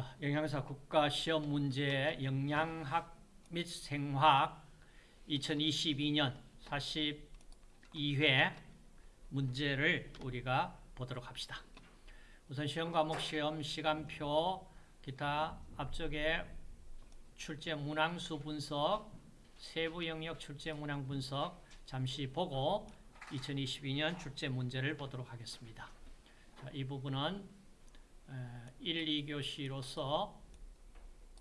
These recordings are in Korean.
자, 영양사 국가시험 문제 영양학 및 생화학 2022년 42회 문제를 우리가 보도록 합시다. 우선 시험 과목 시험 시간표 기타 앞쪽에 출제 문항수 분석 세부 영역 출제 문항 분석 잠시 보고 2022년 출제 문제를 보도록 하겠습니다. 자, 이 부분은 1, 2교시로서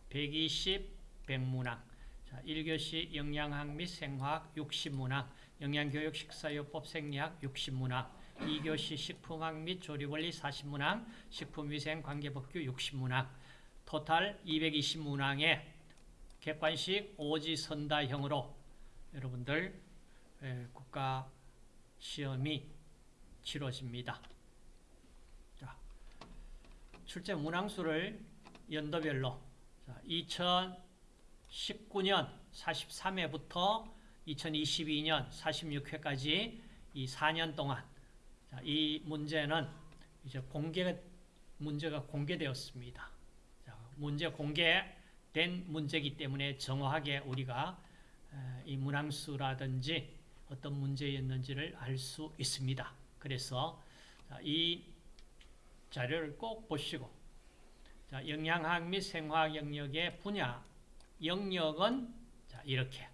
120 백문항 자, 1교시 영양학 및 생화학 60문항 영양교육 식사요법 생리학 60문항 2교시 식품학 및 조리원리 40문항 식품위생 관계법규 60문항 토탈 220문항의 객관식 오지선다형으로 여러분들 국가 시험이 치러집니다. 자, 출제 문항수를 연도별로 2019년 43회부터 2022년 46회까지 이 4년 동안 자, 이 문제는 이제 공개 문제가 공개되었습니다. 자, 문제 공개된 문제이기 때문에 정확하게 우리가 이 문항수라든지 어떤 문제였는지를 알 수 있습니다. 그래서 이 자료를 꼭 보시고 자, 영양학 및 생화학 영역의 분야 영역은 자, 이렇게.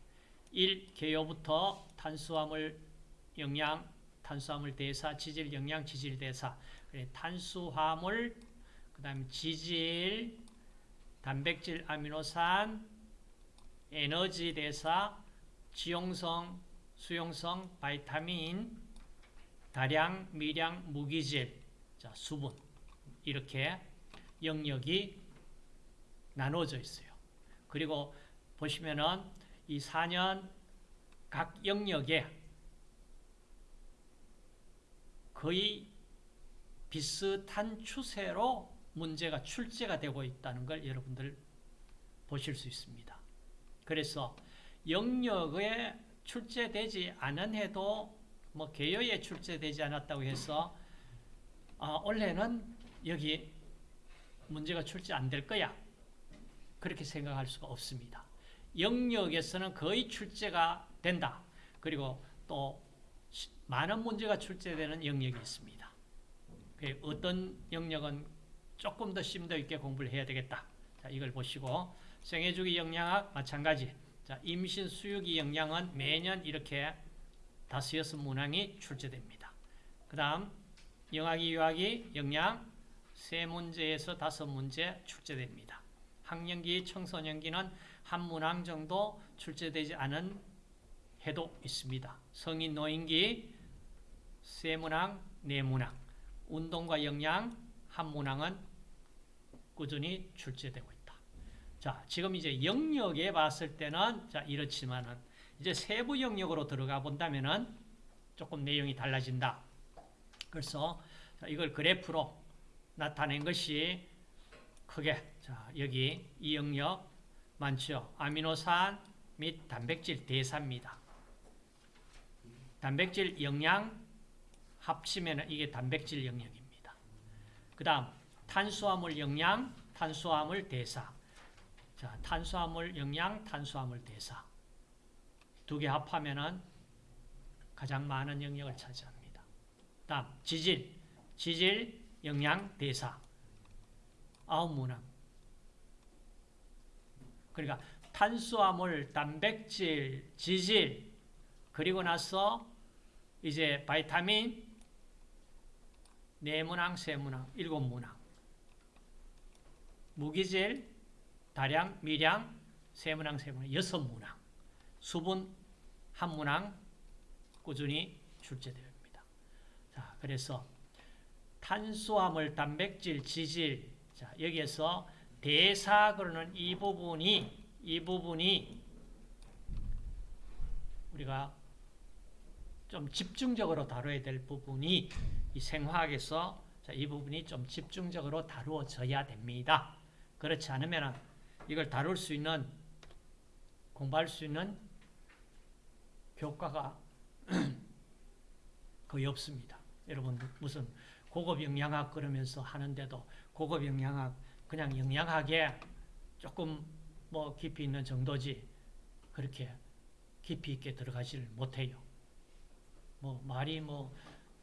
1. 개요부터 탄수화물 영양, 탄수화물 대사, 지질 영양, 지질 대사. 탄수화물, 그 다음에 지질, 단백질, 아미노산, 에너지 대사, 지용성, 수용성, 바이타민, 다량, 미량, 무기질, 자, 수분 이렇게 영역이 나눠져 있어요. 그리고 보시면은 이 4년 각 영역에 거의 비슷한 추세로 문제가 출제가 되고 있다는 걸 여러분들 보실 수 있습니다. 그래서 영역에 출제되지 않은 해도 뭐 개요에 출제되지 않았다고 해서 아, 올해는 여기 문제가 출제 안 될 거야. 그렇게 생각할 수가 없습니다. 영역에서는 거의 출제가 된다. 그리고 또 많은 문제가 출제되는 영역이 있습니다. 그 어떤 영역은 조금 더 심도 있게 공부를 해야 되겠다. 자, 이걸 보시고 생애주기 영양학 마찬가지. 자, 임신 수유기 영양은 매년 이렇게 다섯 여섯 문항이 출제됩니다. 그 다음 영학이 유학이 영양 세 문제에서 다섯 문제 출제됩니다. 학령기 청소년기는 한 문항 정도 출제되지 않은 해도 있습니다. 성인 노인기 세 문항, 네 문항 운동과 영양 한 문항은 꾸준히 출제되고 있다. 자, 지금 이제 영역에 봤을 때는 자, 이렇지만은 이제 세부 영역으로 들어가 본다면은 조금 내용이 달라진다. 그래서 이걸 그래프로 나타낸 것이 크게 자, 여기 이 영역 많죠. 아미노산 및 단백질 대사입니다. 단백질 영양 합치면 이게 단백질 영역입니다. 그 다음 탄수화물 영양, 탄수화물 대사. 자, 탄수화물 영양, 탄수화물 대사. 두 개 합하면은 가장 많은 영역을 차지합니다. 다음 지질, 지질, 영양, 대사. 아홉 문항. 그러니까 탄수화물, 단백질, 지질, 그리고 나서 이제 바이타민, 네 문항, 세 문항, 일곱 문항. 무기질, 다량, 미량, 세 문항, 세 문항, 여섯 문항. 수분 한 문항 꾸준히 출제됩니다. 자, 그래서 탄수화물, 단백질, 지질, 자, 여기에서 대사 그러는 이 부분이 이 부분이 우리가 좀 집중적으로 다뤄야 될 부분이 이 생화학에서 자, 이 부분이 좀 집중적으로 다루어져야 됩니다. 그렇지 않으면 이걸 다룰 수 있는 공부할 수 있는 교과가 거의 없습니다. 여러분 무슨 고급 영양학 그러면서 하는데도 고급 영양학 그냥 영양하게 조금 뭐 깊이 있는 정도지 그렇게 깊이 있게 들어가지를 못해요. 뭐 말이 뭐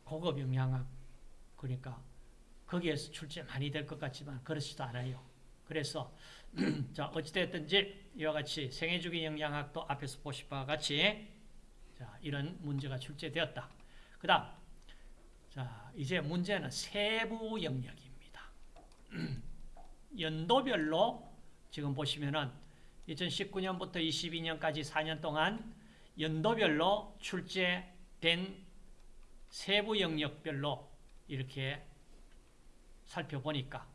고급 영양학 그러니까 거기에서 출제 많이 될 것 같지만 그렇지도 않아요. 그래서 자 어찌됐든지 이와 같이 생애주기 영양학도 앞에서 보실 바와 같이 자 이런 문제가 출제되었다. 그 다음 자 이제 문제는 세부 영역입니다. 연도별로 지금 보시면은 2019년부터 22년까지 4년 동안 연도별로 출제된 세부 영역별로 이렇게 살펴보니까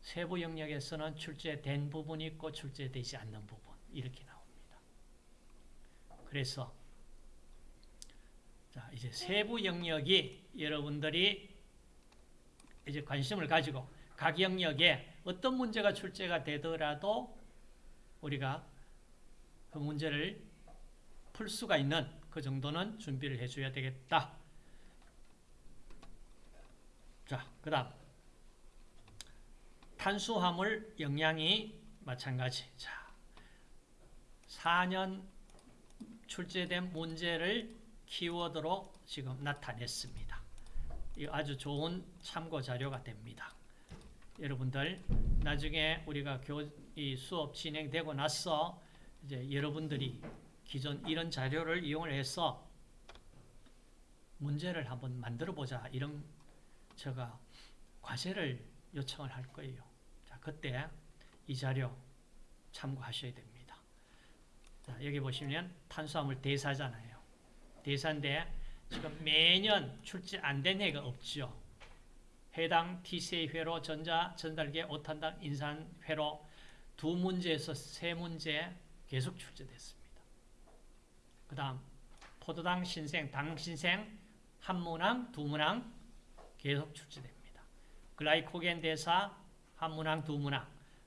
세부 영역에서는 출제된 부분이 있고 출제되지 않는 부분 이렇게 나옵니다. 그래서 자 이제 세부 영역이 여러분들이 이제 관심을 가지고 각 영역에 어떤 문제가 출제가 되더라도 우리가 그 문제를 풀 수가 있는 그 정도는 준비를 해줘야 되겠다. 자, 그 다음 탄수화물 영양이 마찬가지. 자, 4년 출제된 문제를 키워드로 지금 나타냈습니다. 이 아주 좋은 참고 자료가 됩니다. 여러분들 나중에 우리가 교, 이 수업 진행되고 나서 이제 여러분들이 기존 이런 자료를 이용을 해서 문제를 한번 만들어 보자 이런 제가 과제를 요청을 할 거예요. 자, 그때 이 자료 참고하셔야 됩니다. 자, 여기 보시면 탄수화물 대사잖아요. 대사인데 지금 매년 출제 안 된 해가 없죠. 해당 TCA 회로 전자 전달계 오탄당 인산 회로 두 문제에서 세 문제 계속 출제됐습니다. 그 다음 포도당 신생, 당 신생 한 문항, 두 문항 계속 출제됩니다. 글라이코겐 대사 한 문항, 두 문항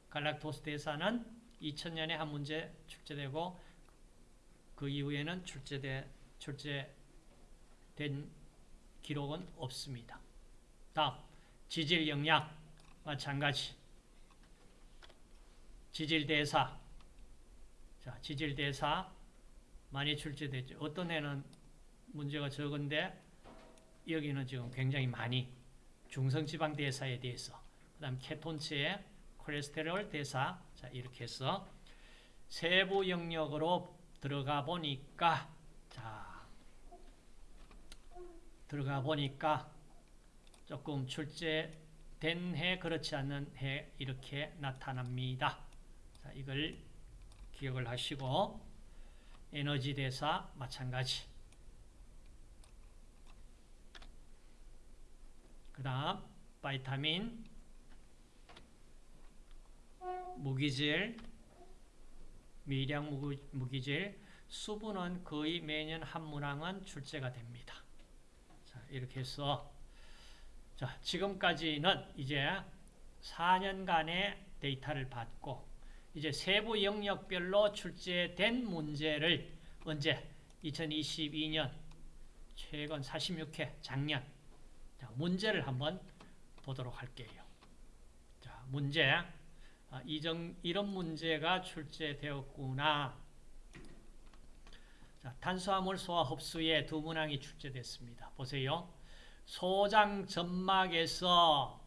갈락토스 대사는 2000년에 한 문제 출제되고 그 이후에는 출제돼, 출제된 기록은 없습니다. 다음 지질 영양 마찬가지 지질 대사 자 지질 대사 많이 출제됐죠. 어떤 해는 문제가 적은데 여기는 지금 굉장히 많이 중성지방 대사에 대해서 그다음 케톤체의 콜레스테롤 대사 자 이렇게 해서 세부 영역으로 들어가 보니까 자 들어가 보니까 조금 출제된 해 그렇지 않는 해 이렇게 나타납니다. 자, 이걸 기억을 하시고 에너지 대사 마찬가지 그 다음 바이타민 무기질 미량 무기질 수분은 거의 매년 한 문항은 출제가 됩니다. 자, 이렇게 해서 자, 지금까지는 이제 4년간의 데이터를 받고 이제 세부 영역별로 출제된 문제를 언제 2022년 최근 46회 작년 자, 문제를 한번 보도록 할게요. 자, 문제 아, 이정, 이런 문제가 출제되었구나. 자, 탄수화물 소화 흡수에 두 문항이 출제됐습니다. 보세요. 소장 점막에서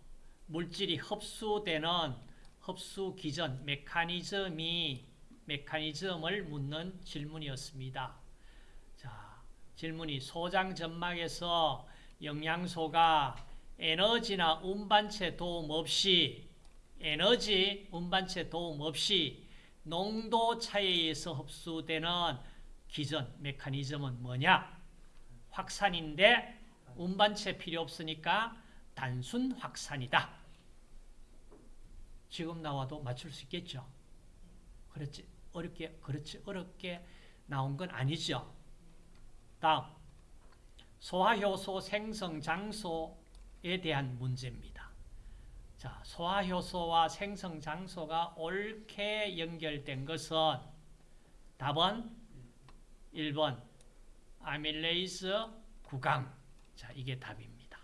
물질이 흡수되는 흡수 기전 메커니즘이 메커니즘을 묻는 질문이었습니다. 자, 질문이 소장 점막에서 영양소가 에너지나 운반체 도움 없이 에너지 운반체 도움 없이 농도 차이에 의해서 흡수되는 기전 메커니즘은 뭐냐? 확산인데 운반체 필요 없으니까 단순 확산이다. 지금 나와도 맞출 수 있겠죠? 그렇지 어렵게 그렇지 어렵게 나온 건 아니죠. 다음 소화효소 생성 장소에 대한 문제입니다. 자, 소화효소와 생성 장소가 옳게 연결된 것은 답은 1번 아밀레이스 구강 자, 이게 답입니다.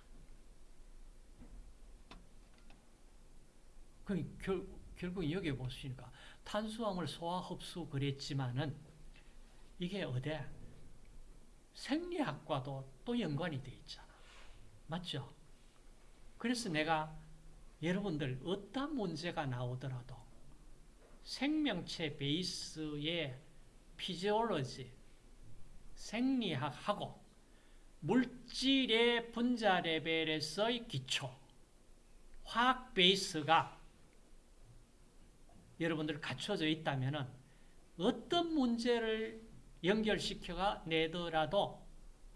그 결, 결국 여기 보시니까 탄수화물 소화 흡수 그랬지만은 이게 어디 생리학과도 또 연관이 돼 있잖아. 맞죠? 그래서 내가 여러분들 어떤 문제가 나오더라도 생명체 베이스의 피지올로지, 생리학하고 물질의 분자 레벨에서의 기초, 화학 베이스가 여러분들 갖춰져 있다면 어떤 문제를 연결시켜가 내더라도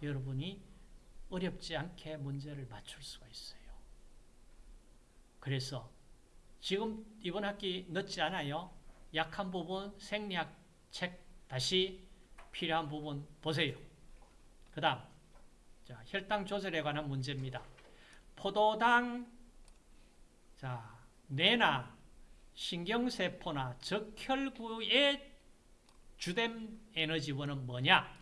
여러분이 어렵지 않게 문제를 맞출 수가 있어요. 그래서 지금 이번 학기 늦지 않아요. 약한 부분 생리학 책 다시 필요한 부분 보세요. 그 다음 자, 혈당 조절에 관한 문제입니다. 포도당 자, 뇌나 신경세포나 적혈구의 주된 에너지원은 뭐냐?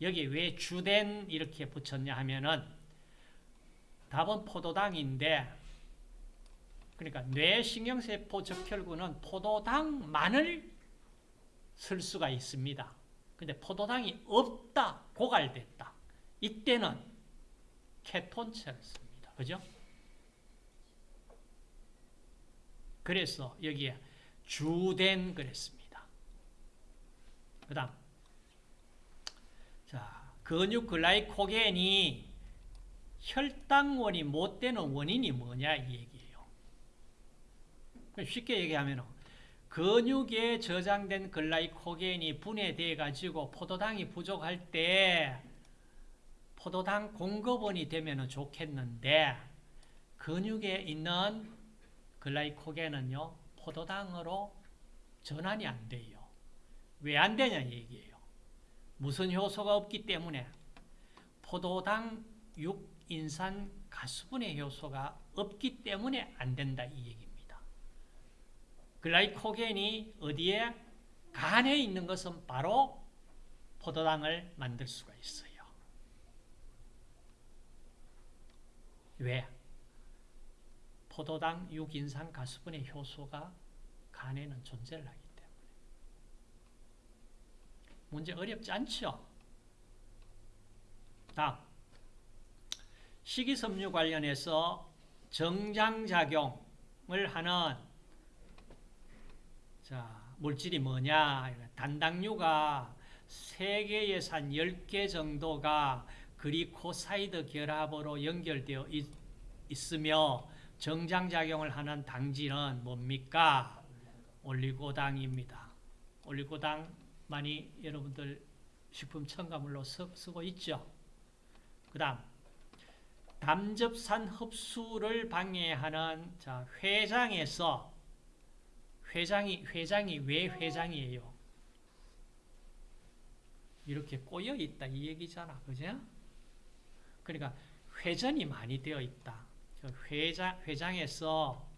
여기 왜 주된 이렇게 붙였냐 하면은 답은 포도당인데 그러니까 뇌신경세포 적혈구는 포도당만을 쓸 수가 있습니다. 근데 포도당이 없다, 고갈됐다. 이때는 케톤체를 씁니다. 그죠? 그래서 여기에 주된 그랬습니다. 그 다음 자 근육 글라이코겐이 혈당원이 못 되는 원인이 뭐냐 이 얘기예요. 쉽게 얘기하면 근육에 저장된 글라이코겐이 분해돼 가지고 포도당이 부족할 때 포도당 공급원이 되면 좋겠는데 근육에 있는 글라이코겐은요 포도당으로 전환이 안 돼요. 왜 안 되냐 얘기예요. 무슨 효소가 없기 때문에 포도당 6인산 가수분해 효소가 없기 때문에 안 된다 이 얘기입니다. 글라이코겐이 어디에 간에 있는 것은 바로 포도당을 만들 수가 있어요. 왜? 포도당 6인산 가수분해 효소가 간에는 존재를 하기 때문에. 문제 어렵지 않죠? 다음. 식이섬유 관련해서 정장작용을 하는 자, 물질이 뭐냐? 단당류가 세계 예산 10개 정도가 그리코사이드 결합으로 연결되어 있, 있으며 정장작용을 하는 당지는 뭡니까? 올리고당입니다. 올리고당 많이 여러분들 식품 첨가물로 쓰고 있죠. 그 다음 담즙산 흡수를 방해하는 자, 회장에서 회장이 회장이 왜 회장이에요? 이렇게 꼬여 있다 이 얘기잖아, 그죠? 그러니까 회전이 많이 되어 있다. 회장 회장에서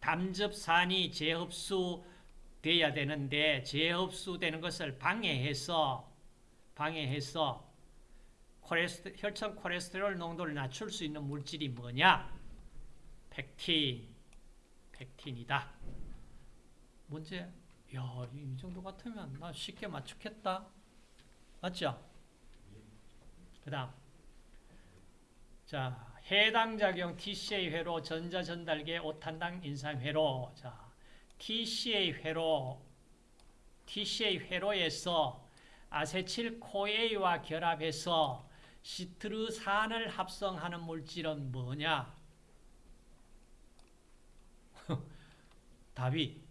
담즙산이 재흡수 돼야 되는데 재흡수되는 것을 방해해서 방해해서 콜레스테, 혈청 콜레스테롤 농도를 낮출 수 있는 물질이 뭐냐? 펙틴, 펙틴이다. 문제, 야, 이 정도 같으면 나 쉽게 맞추겠다. 맞죠? 그 다음. 자, 해당 작용 TCA 회로 전자 전달계 오탄당 인산 회로. 자, TCA 회로, TCA 회로에서 아세틸 코에이와 결합해서 시트르산을 합성하는 물질은 뭐냐? 답이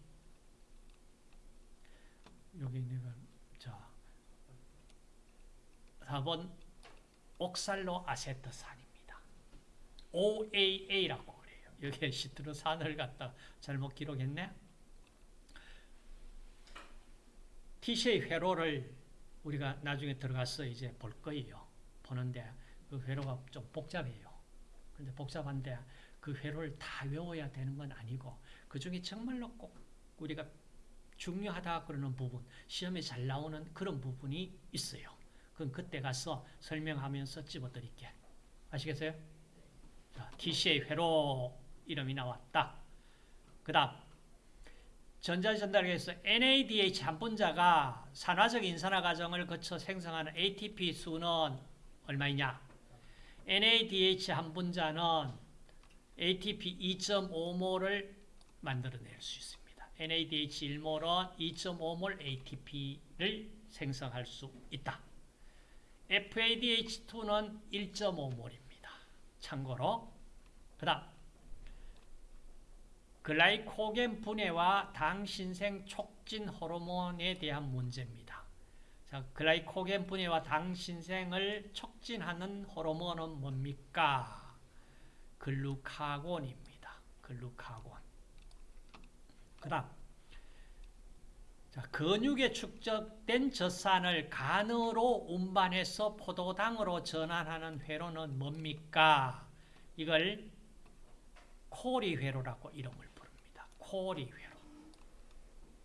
여기 내가 자 4번 옥살로 아세트 산입니다. OAA라고 그래요. 여기에 시트르산을 갖다 잘못 기록했네. TCA 회로를 우리가 나중에 들어가서 이제 볼 거예요. 보는데 그 회로가 좀 복잡해요. 근데 복잡한데 그 회로를 다 외워야 되는 건 아니고 그 중에 정말로 꼭 우리가 중요하다 그러는 부분, 시험에 잘 나오는 그런 부분이 있어요. 그건 그때 가서 설명하면서 집어드릴게. 아시겠어요? 자, TCA 회로 이름이 나왔다. 그 다음 전자전달계에서 NADH 한 분자가 산화적 인산화 과정을 거쳐 생성하는 ATP 수는 얼마이냐? NADH 한 분자는 ATP 2.5몰을 만들어낼 수 있습니다. NADH 1몰은 2.5몰 ATP를 생성할 수 있다. FADH2는 1.5몰입니다. 참고로 그 다음 글라이코겐 분해와 당신생 촉진 호르몬에 대한 문제입니다. 자, 글라이코겐 분해와 당신생을 촉진하는 호르몬은 뭡니까? 글루카곤입니다. 글루카곤. 그 다음 자, 근육에 축적된 젖산을 간으로 운반해서 포도당으로 전환하는 회로는 뭡니까? 이걸 코리 회로라고 이름을 부릅니다. 코리 회로.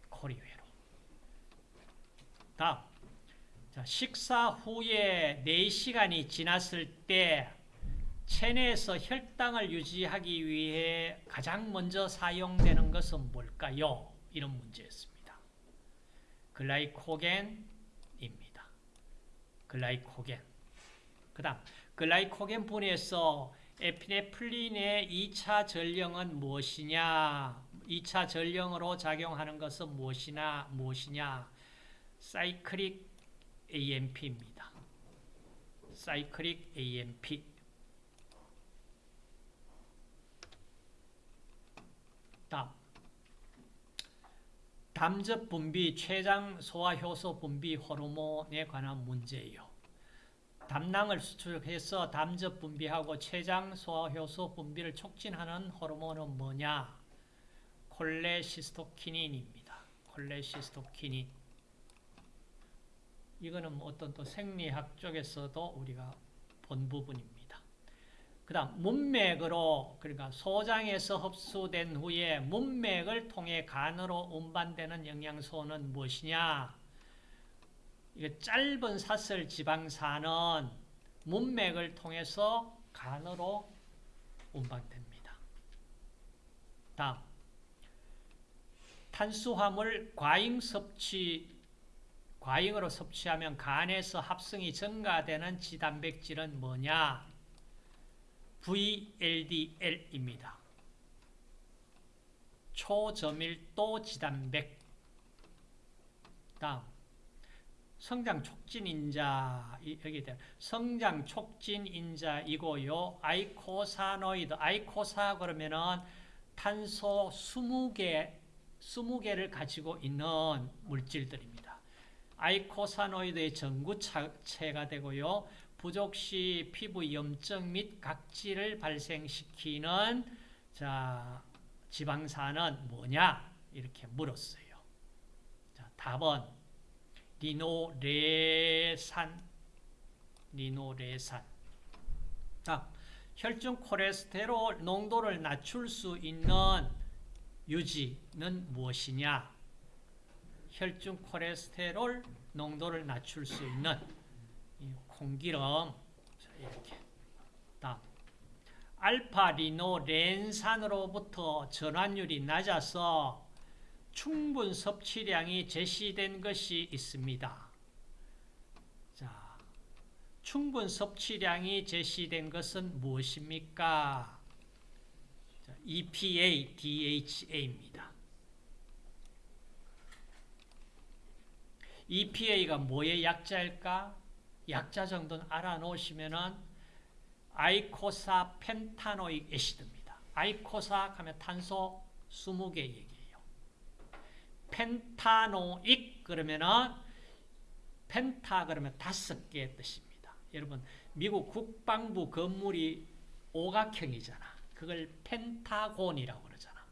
코리 회로. 다음. 자, 식사 후에 4시간이 지났을 때 체내에서 혈당을 유지하기 위해 가장 먼저 사용되는 것은 뭘까요? 이런 문제였습니다. 글라이코겐입니다. 글라이코겐. 그 다음 글라이코겐 분해에서 에피네플린의 2차 전령은 무엇이냐? 2차 전령으로 작용하는 것은 무엇이나 무엇이냐? 사이클릭 AMP입니다. 사이클릭 AMP. 다음 담즙 분비, 췌장 소화 효소 분비 호르몬에 관한 문제예요. 담낭을 수축해서 담즙 분비하고 췌장 소화 효소 분비를 촉진하는 호르몬은 뭐냐? 콜레시스토키닌입니다. 콜레시스토키닌. 이거는 뭐 어떤 또 생리학 쪽에서도 우리가 본 부분입니다. 그 다음 문맥으로 그러니까 소장에서 흡수된 후에 문맥을 통해 간으로 운반되는 영양소는 무엇이냐? 이게 짧은 사슬 지방산은 문맥을 통해서 간으로 운반됩니다. 다음 탄수화물 과잉 섭취 과잉으로 섭취하면 간에서 합성이 증가되는 지단백질은 뭐냐? VLDL입니다. 초저밀도 지단백 다음 성장 촉진 인자 여기 대 성장 촉진 인자이고요. eicosanoid eicosa 그러면은 탄소 20개 20개를 가지고 있는 물질들입니다. 아이코사노이드의 전구체가 되고요. 부족 시 피부 염증 및 각질을 발생시키는 자, 지방산은 뭐냐? 이렇게 물었어요. 자, 답은 리노레산 리노레산 자, 혈중 콜레스테롤 농도를 낮출 수 있는 유지는 무엇이냐? 혈중 콜레스테롤 농도를 낮출 수 있는 콩기름 이렇게 다음 알파리노 렌산으로부터 전환율이 낮아서 충분 섭취량이 제시된 것이 있습니다. 자, 충분 섭취량이 제시된 것은 무엇입니까? 자, EPA, DHA입니다. EPA가 뭐의 약자일까? 약자 정도는 알아놓으시면은 아이코사 펜타노익 애시드입니다. 아이코사 하면 탄소 20개 얘기예요. 펜타노익 그러면은 펜타 그러면 다섯 개의 뜻입니다. 여러분 미국 국방부 건물이 오각형이잖아. 그걸 펜타곤이라고 그러잖아.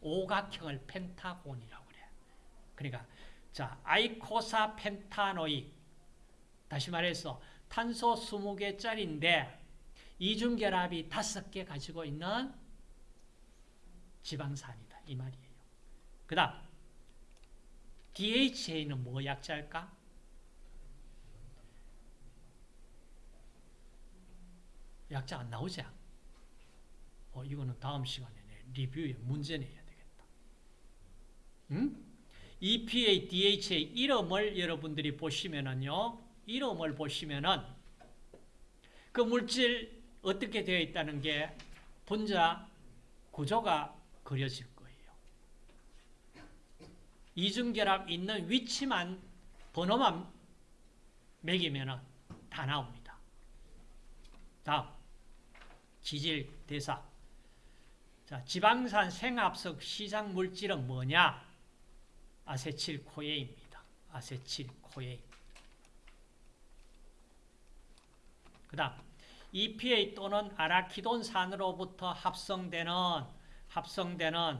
오각형을 펜타곤이라고 그래. 그러니까 자 아이코사 펜타노익 다시 말해서 탄소 20개짜리인데 이중결합이 5개 가지고 있는 지방산이다. 이 말이에요. 그 다음 DHA는 뭐 약자일까? 약자 안 나오지? 어, 이거는 다음 시간에 리뷰에 문제 내야 되겠다. 음? EPA, DHA 이름을 여러분들이 보시면은요. 이름을 보시면은 그 물질 어떻게 되어 있다는 게 분자 구조가 그려질 거예요. 이중결합 있는 위치만 번호만 매기면은 다 나옵니다. 다음 지질 대사 자, 지방산 생합석 시장 물질은 뭐냐? 아세틸코에입니다. 아세틸코에. 그 다음 EPA 또는 아라키돈산으로부터 합성되는 합성되는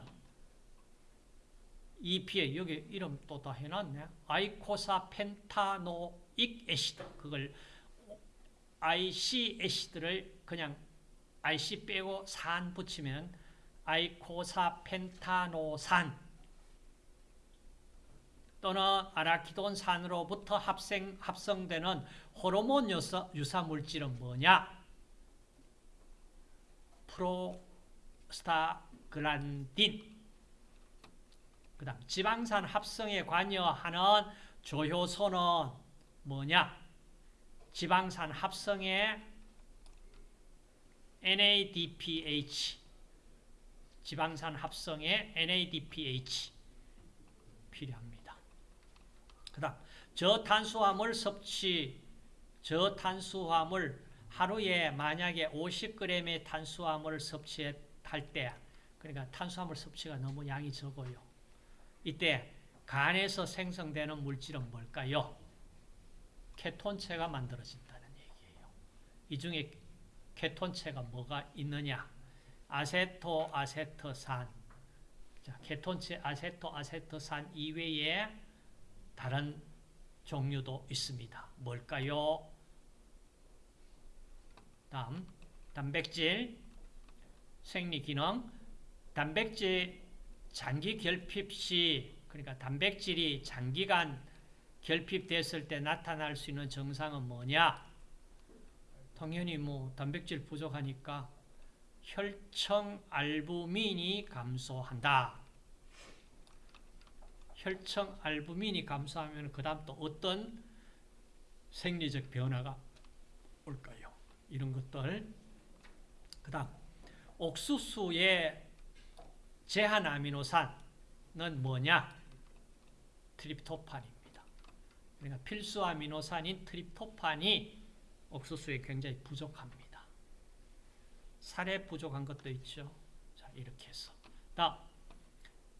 EPA 여기 이름 또 다 해놨네. 아이코사 펜타노익 애시드 그걸 IC 애시드를 그냥 IC 빼고 산 붙이면 아이코사 펜타노산 또는 아라키돈 산으로부터 합생, 합성되는 호르몬 유사, 유사 물질은 뭐냐? 프로스타글란딘 그 다음 지방산 합성에 관여하는 조효소는 뭐냐? 지방산 합성에 NADPH 지방산 합성에 NADPH 필요합니다. 그 다음 저탄수화물 섭취 저탄수화물 하루에 만약에 50g의 탄수화물을 섭취할 때 그러니까 탄수화물 섭취가 너무 양이 적어요. 이때 간에서 생성되는 물질은 뭘까요? 케톤체가 만들어진다는 얘기예요. 이 중에 케톤체가 뭐가 있느냐? 아세토 아세트산. 자, 케톤체 아세토 아세트산 이외에 다른 종류도 있습니다. 뭘까요? 다음 단백질 생리기능 단백질 장기 결핍 시 그러니까 단백질이 장기간 결핍됐을 때 나타날 수 있는 증상은 뭐냐? 당연히 뭐 단백질 부족하니까 혈청 알부민이 감소한다. 혈청 알부민이 감소하면 그 다음 또 어떤 생리적 변화가 올까요? 이런 것들 그 다음 옥수수의 제한 아미노산은 뭐냐? 트립토판입니다. 그러니까 필수 아미노산인 트립토판이 옥수수에 굉장히 부족합니다. 쌀에 부족한 것도 있죠. 자, 이렇게 해서. 다음,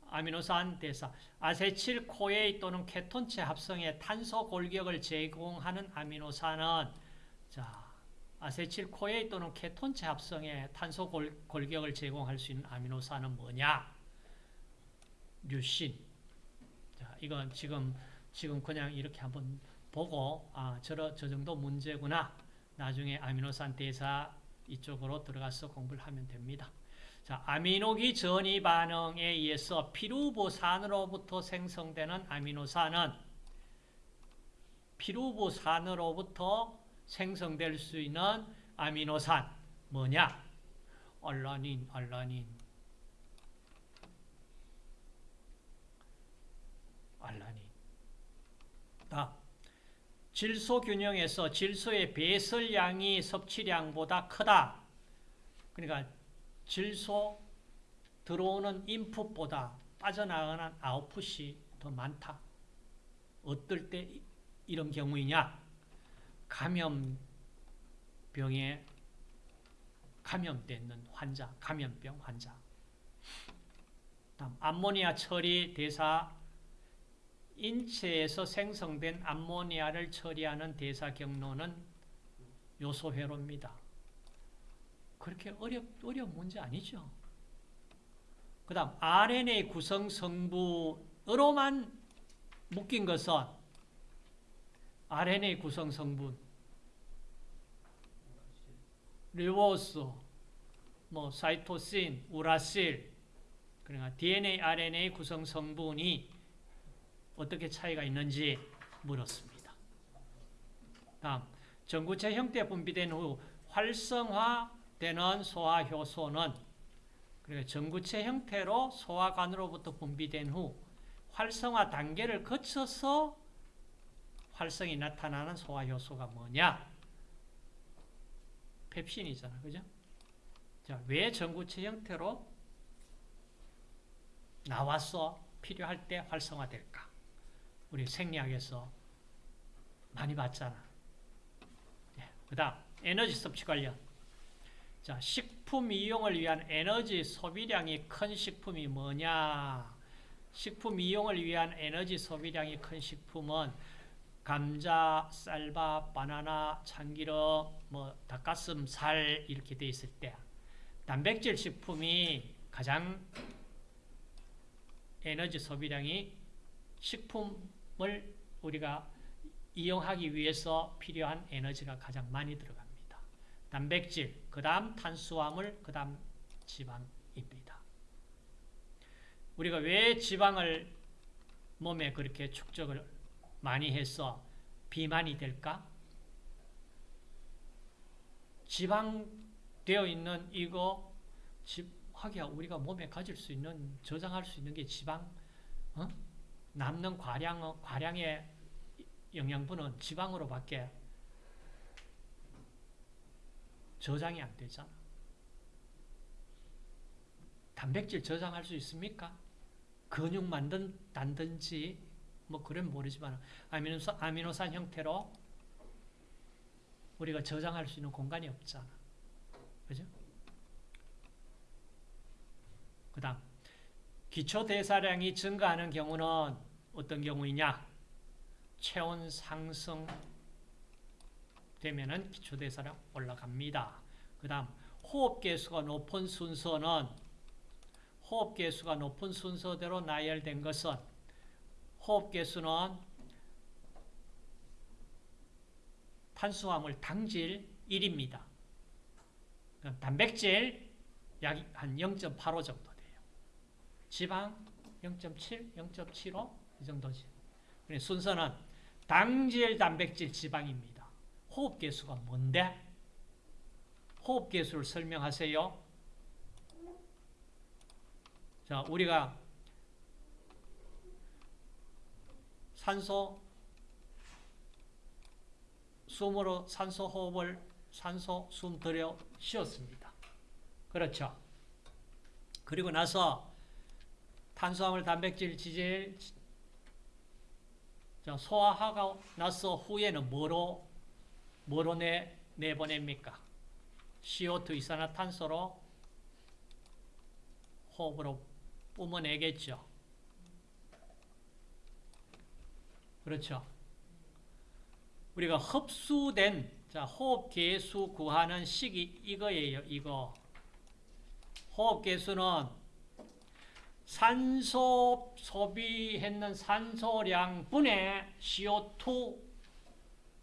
아미노산 대사. 아세틸 코에이 또는 케톤체 합성에 탄소 골격을 제공하는 아미노산은 자, 아세틸 코에이 또는 케톤체 합성에 탄소 골, 골격을 제공할 수 있는 아미노산은 뭐냐? 류신. 자, 이건 지금 지금 그냥 이렇게 한번 보고 아, 저, 저 정도 문제구나. 나중에 아미노산 대사 이쪽으로 들어가서 공부를 하면 됩니다. 자, 아미노기 전이 반응에 의해서 피루보산으로부터 생성되는 아미노산은 피루보산으로부터 생성될 수 있는 아미노산 뭐냐? 알라닌, 알라닌. 알라닌. 다 질소 균형에서 질소의 배설량이 섭취량보다 크다. 그러니까 질소 들어오는 인풋보다 빠져나가는 아웃풋이 더 많다. 어떨 때 이런 경우이냐? 감염병에 감염되는 환자, 감염병 환자. 다음 암모니아 처리 대사 인체에서 생성된 암모니아를 처리하는 대사 경로는 요소회로입니다. 그렇게 어렵, 어려운 문제 아니죠. 그 다음 RNA 구성 성분으로만 묶인 것은 RNA 구성 성분 리보스, 뭐 사이토신, 우라실 그러니까 DNA, RNA 구성 성분이 어떻게 차이가 있는지 물었습니다. 다음, 전구체 형태 분비된 후 활성화 되는 소화효소는 전구체 형태로 소화관으로부터 분비된 후 활성화 단계를 거쳐서 활성이 나타나는 소화 효소가 뭐냐? 펩신이잖아. 그죠? 자, 왜 전구체 형태로 나와서 필요할 때 활성화될까? 우리 생리학에서 많이 봤잖아. 예, 그 다음, 에너지 섭취 관련. 자, 식품 이용을 위한 에너지 소비량이 큰 식품이 뭐냐? 식품 이용을 위한 에너지 소비량이 큰 식품은 감자, 쌀밥, 바나나, 참기름, 뭐 닭가슴살 이렇게 돼 있을 때 단백질 식품이 가장 에너지 소비량이 식품을 우리가 이용하기 위해서 필요한 에너지가 가장 많이 들어갑니다. 단백질, 그 다음 탄수화물, 그 다음 지방입니다. 우리가 왜 지방을 몸에 그렇게 축적을 많이 해서 비만이 될까? 지방 되어 있는 이거 집 하기야 우리가 몸에 가질 수 있는 저장할 수 있는 게 지방 어? 남는 과량 과량의 영양분은 지방으로밖에 저장이 안 되잖아. 단백질 저장할 수 있습니까? 근육 만든다든지 뭐 그런 모르지만 아미노산, 아미노산 형태로 우리가 저장할 수 있는 공간이 없잖아. 그죠? 그 다음 기초 대사량이 증가하는 경우는 어떤 경우이냐? 체온 상승 되면은 기초 대사량 올라갑니다. 그 다음 호흡 개수가 높은 순서는 호흡 개수가 높은 순서대로 나열된 것은 호흡 개수는 탄수화물 당질 1입니다. 단백질 약 한 0.85 정도 돼요. 지방 0.7, 0.75 이 정도지. 순서는 당질, 단백질, 지방입니다. 호흡 개수가 뭔데? 호흡 개수를 설명하세요. 자, 우리가 산소 숨으로 산소 호흡을 산소 숨 들여 쉬었습니다. 그렇죠. 그리고 나서 탄수화물, 단백질, 지질 소화하고 나서 후에는 뭐로 뭐로 내 내보냅니까? CO2 이산화탄소로 호흡으로 뿜어내겠죠. 그렇죠. 우리가 흡수된 자, 호흡 개수 구하는 식이 이거예요. 이거. 호흡 개수는 산소 소비했는 산소량 분의 CO2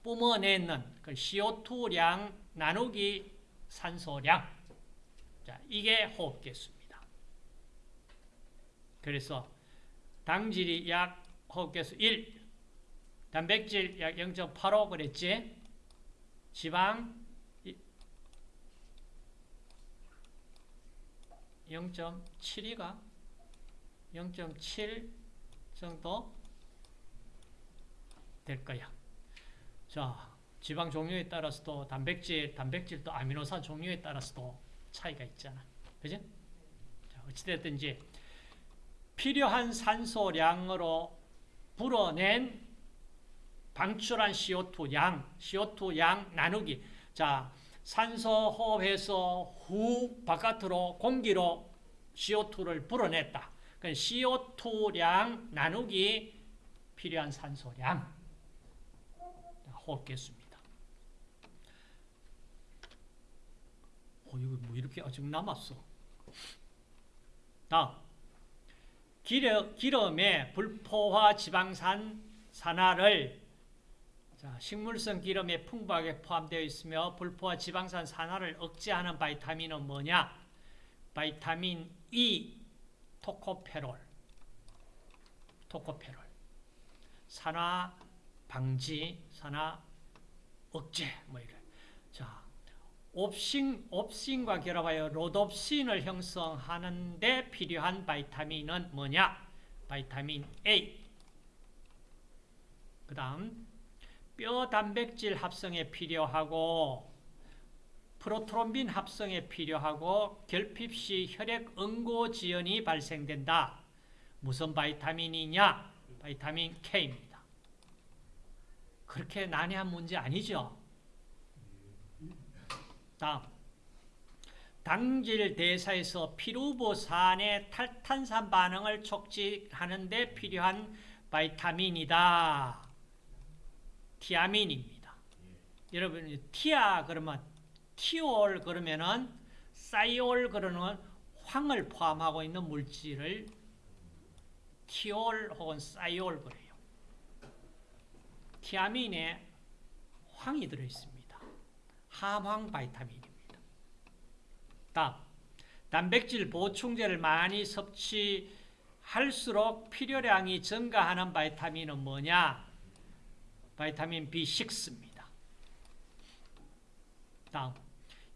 뿜어내는 그 CO2량 나누기 산소량. 자, 이게 호흡 개수입니다. 그래서 당질이 약 호흡 개수 1, 단백질 약 0.85 그랬지? 지방 0.72가 0.7 정도 될 거야. 자, 지방 종류에 따라서도 단백질, 단백질도 아미노산 종류에 따라서도 차이가 있잖아. 그지? 자, 어찌됐든 지 필요한 산소량으로 불어낸 방출한 CO2 양, CO2 양 나누기. 자, 산소 호흡해서 후 바깥으로 공기로 CO2를 불어냈다. 그 CO2량 나누기 필요한 산소량 개수입니다. 어, 이거 뭐 이렇게 아직 남았어. 다음. 기름, 기름에 불포화 지방산 산화를 자, 식물성 기름에 풍부하게 포함되어 있으며 불포화 지방산 산화를 억제하는 바이타민은 뭐냐? 바이타민 E, 토코페롤. 토코페롤. 산화 방지, 산화 억제 뭐 이래. 자, 옵신 옵신과 결합하여 로놉신을 형성하는 데 필요한 바이타민은 뭐냐? vitamin A. 그 다음, 뼈 단백질 합성에 필요하고, 프로트롬빈 합성에 필요하고, 결핍 시 혈액 응고 지연이 발생된다. 무슨 바이타민이냐? 바이타민 K입니다. 그렇게 난해한 문제 아니죠? 다음. 당질 대사에서 피루브산의 탈탄산 반응을 촉진하는 데 필요한 바이타민이다. 티아민입니다. 여러분 티아 그러면 티올 그러면은 사이올 그러는 황을 포함하고 있는 물질을 티올 혹은 사이올 그래요. 티아민에 황이 들어 있습니다. 함황 바이타민입니다. 다음, 단백질 보충제를 많이 섭취할수록 필요량이 증가하는 바이타민은 뭐냐? 바이타민 B6입니다. 다음,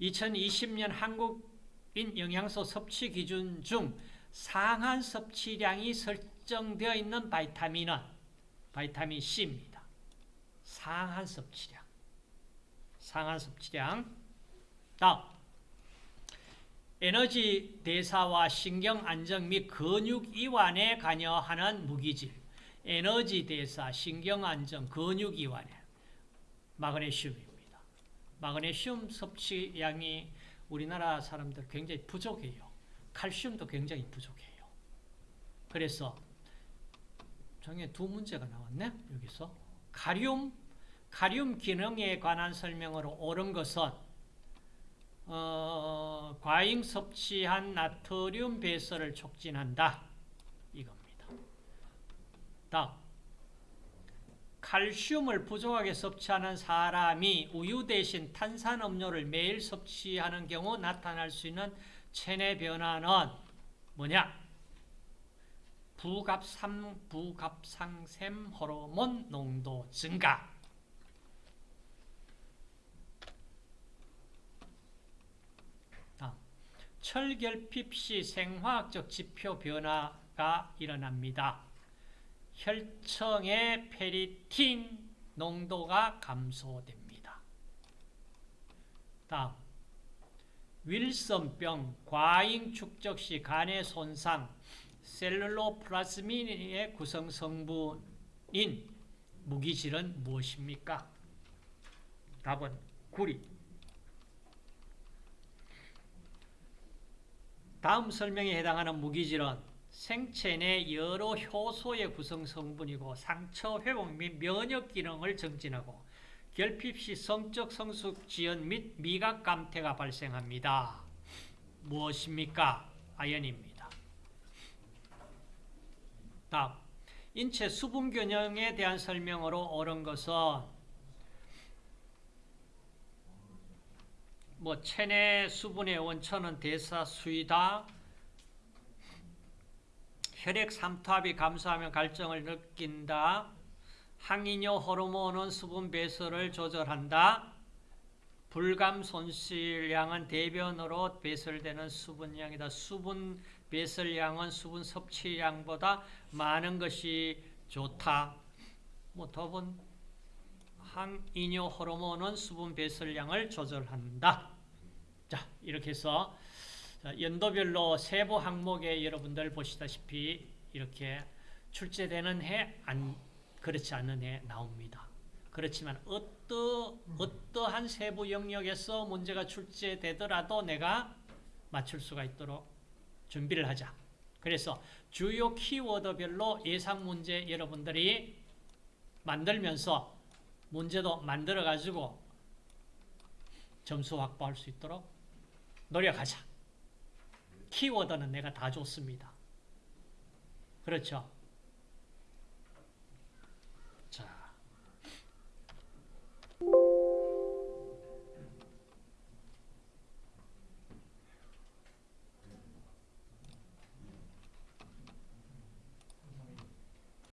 2020년 한국인 영양소 섭취 기준 중 상한 섭취량이 설정되어 있는 바이타민은 바이타민 C입니다. 상한 섭취량. 상한 섭취량. 다음, 에너지 대사와 신경 안정 및 근육 이완에 관여하는 무기질, 에너지 대사, 신경 안정, 근육 이완에 마그네슘입니다. 마그네슘 섭취량이 우리나라 사람들 굉장히 부족해요. 칼슘도 굉장히 부족해요. 그래서 정에 두 문제가 나왔네. 여기서 카륨, 카륨 기능에 관한 설명으로 옳은 것은 어, 과잉 섭취한 나트륨 배설을 촉진한다. 이겁니다. 다음. 칼슘을 부족하게 섭취하는 사람이 우유 대신 탄산음료를 매일 섭취하는 경우 나타날 수 있는 체내 변화는 뭐냐? 부갑상, 부갑상샘 호르몬 농도 증가. 철결핍 시 생화학적 지표 변화가 일어납니다. 혈청의 페리틴 농도가 감소됩니다. 다음 윌슨병 과잉 축적 시 간의 손상 셀룰로플라스민의 구성 성분인 무기질은 무엇입니까? 답은 구리 다음 설명에 해당하는 무기질은 생체 내 여러 효소의 구성 성분이고 상처 회복 및 면역 기능을 증진하고 결핍 시 성적 성숙 지연 및 미각 감퇴가 발생합니다. 무엇입니까? 아연입니다. 다음 인체 수분 균형에 대한 설명으로 옳은 것은 뭐 체내 수분의 원천은 대사수이다. 혈액 삼투압이 감소하면 갈증을 느낀다. 항이뇨 호르몬은 수분 배설을 조절한다. 불감 손실량은 대변으로 배설되는 수분량이다. 수분 배설량은 수분 섭취량보다 많은 것이 좋다. 뭐 답은 항이뇨 호르몬은 수분 배설량을 조절한다. 자, 이렇게 해서 연도별로 세부 항목에 여러분들 보시다시피 이렇게 출제되는 해, 안, 그렇지 않은 해 나옵니다. 그렇지만 어떠, 어떠한 세부 영역에서 문제가 출제되더라도 내가 맞출 수가 있도록 준비를 하자. 그래서 주요 키워드별로 예상 문제 여러분들이 만들면서 문제도 만들어 가지고 점수 확보할 수 있도록 노력하자. 키워드는 내가 다 줬습니다. 그렇죠?